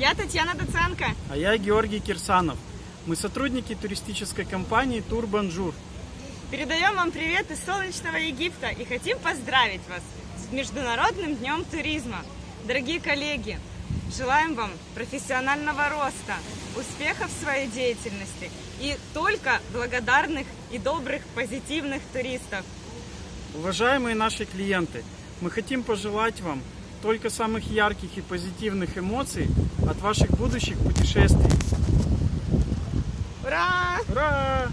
Я Татьяна Доценко. А я Георгий Кирсанов. Мы сотрудники туристической компании Тур Бонжур. Передаем вам привет из солнечного Египта и хотим поздравить вас с Международным днем туризма. Дорогие коллеги, желаем вам профессионального роста, успехов в своей деятельности и только благодарных и добрых, позитивных туристов. Уважаемые наши клиенты, мы хотим пожелать вам только самых ярких и позитивных эмоций от ваших будущих путешествий. Ура! Ура!